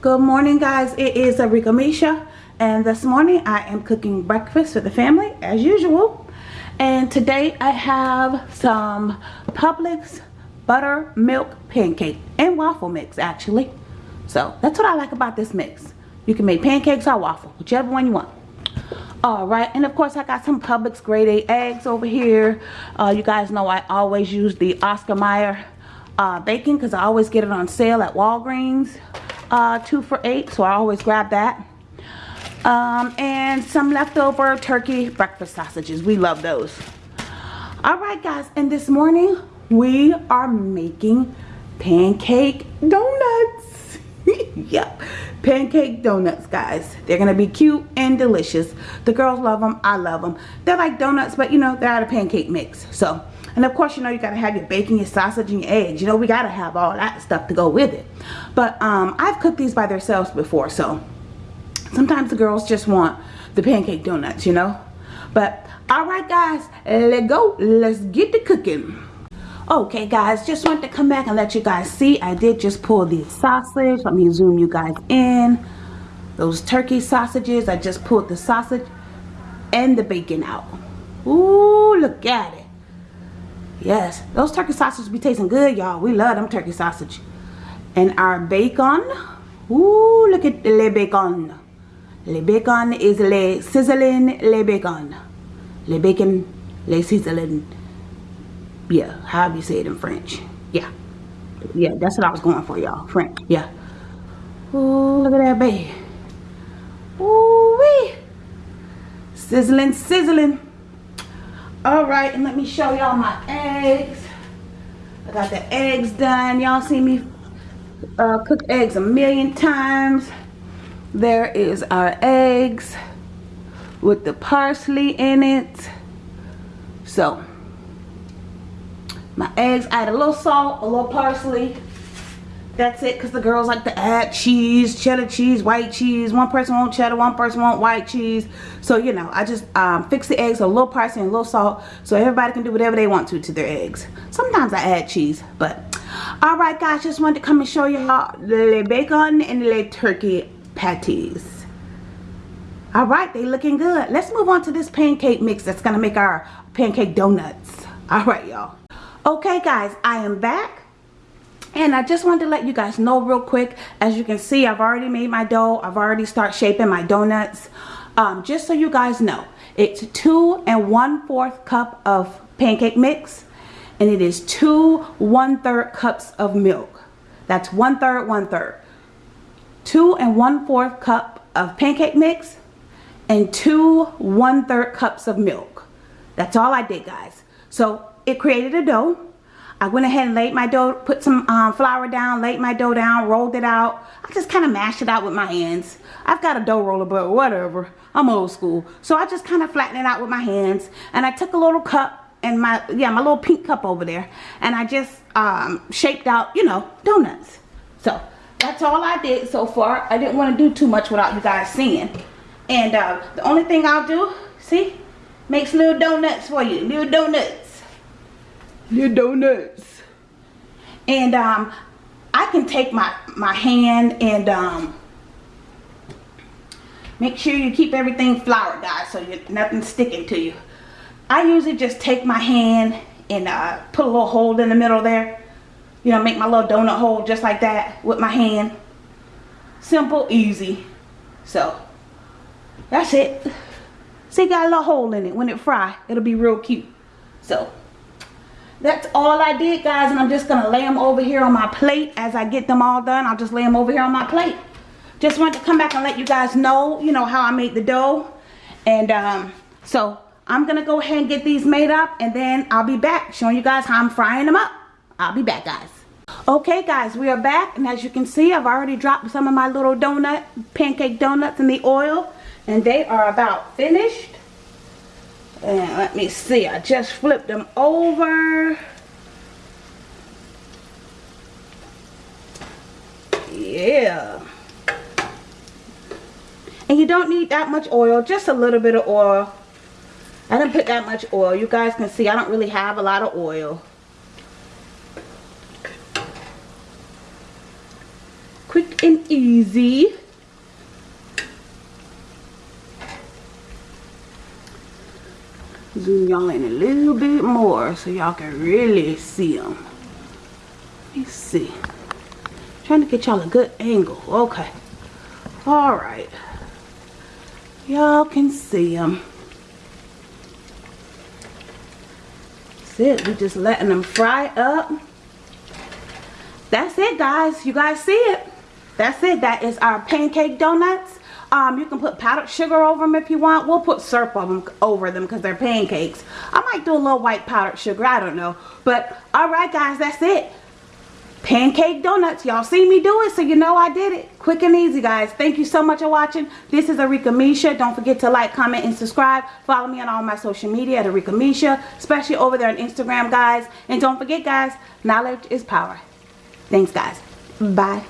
Good morning guys, it is Arika Misha and this morning I am cooking breakfast for the family as usual. And today I have some Publix buttermilk pancake and waffle mix actually. So that's what I like about this mix. You can make pancakes or waffle whichever one you want. Alright, and of course I got some Publix grade A eggs over here. Uh, you guys know I always use the Oscar Mayer uh, bacon because I always get it on sale at Walgreens uh, two for eight so I always grab that. Um, and some leftover turkey breakfast sausages. We love those. Alright guys and this morning we are making pancake donuts. Yep pancake donuts guys. They're gonna be cute and delicious. The girls love them I love them they're like donuts but you know they're out of pancake mix so and of course, you know, you got to have your bacon, your sausage, and your eggs. You know, we got to have all that stuff to go with it. But um, I've cooked these by themselves before. So sometimes the girls just want the pancake donuts, you know. But all right, guys, let's go. Let's get to cooking. Okay, guys, just want to come back and let you guys see. I did just pull the sausage. Let me zoom you guys in. Those turkey sausages. I just pulled the sausage and the bacon out. Ooh, look at it. Yes, those turkey sausages be tasting good, y'all. We love them turkey sausage. And our bacon. Ooh, look at le bacon. Le bacon is le sizzling le bacon. Le bacon, le sizzling. Yeah, how do you say it in French. Yeah. Yeah, that's what I was going for, y'all. French. Yeah. Ooh, look at that baby. Ooh, wee. Sizzling, sizzling all right and let me show y'all my eggs. I got the eggs done. Y'all see me uh, cook eggs a million times. There is our eggs with the parsley in it. So my eggs I add a little salt a little parsley that's it because the girls like to add cheese cheddar cheese white cheese. One person want cheddar one person want white cheese. So you know i just um, fix the eggs a little parsley and a little salt so everybody can do whatever they want to to their eggs. Sometimes i add cheese but all right guys just wanted to come and show you how the bacon and the turkey patties. All right they looking good. Let's move on to this pancake mix that's gonna make our pancake donuts. All right y'all. Okay guys i am back and I just wanted to let you guys know real quick as you can see I've already made my dough. I've already start shaping my donuts. Um, just so you guys know it's two and one fourth cup of pancake mix and it is two one third cups of milk. That's one third one third two and one fourth cup of pancake mix and two one third cups of milk. That's all I did guys. So it created a dough I went ahead and laid my dough, put some um, flour down, laid my dough down, rolled it out. I just kind of mashed it out with my hands. I've got a dough roller, but whatever. I'm old school. So I just kind of flattened it out with my hands. And I took a little cup and my, yeah, my little pink cup over there. And I just um, shaped out, you know, donuts. So that's all I did so far. I didn't want to do too much without you guys seeing. And uh, the only thing I'll do, see, makes little donuts for you, little donuts your donuts. And um, I can take my, my hand and um, make sure you keep everything floured, guys, so you, nothing's sticking to you. I usually just take my hand and uh, put a little hole in the middle there. You know, make my little donut hole just like that with my hand. Simple, easy. So, that's it. See, got a little hole in it. When it fry, it'll be real cute. So, that's all I did guys and I'm just gonna lay them over here on my plate. As I get them all done I'll just lay them over here on my plate. Just wanted to come back and let you guys know you know how I made the dough. And um, so I'm gonna go ahead and get these made up and then I'll be back showing you guys how I'm frying them up. I'll be back guys. Okay guys we are back and as you can see I've already dropped some of my little donut pancake donuts in the oil and they are about finished and let me see, I just flipped them over. Yeah. And you don't need that much oil, just a little bit of oil. I didn't put that much oil. You guys can see I don't really have a lot of oil. Quick and easy. Zoom y'all in a little bit more so y'all can really see them. Let me see. Trying to get y'all a good angle. Okay. Alright. Y'all can see them. That's it. We just letting them fry up. That's it guys. You guys see it. That's it. That is our pancake donuts. Um, you can put powdered sugar over them if you want. We'll put syrup over them, because they're pancakes. I might do a little white powdered sugar. I don't know. But alright guys, that's it. Pancake donuts y'all see me do it so you know i did it. Quick and easy guys. Thank you so much for watching. This is arika misha. Don't forget to like comment and subscribe. Follow me on all my social media at arika misha especially over there on instagram guys. And don't forget guys knowledge is power. Thanks guys. Bye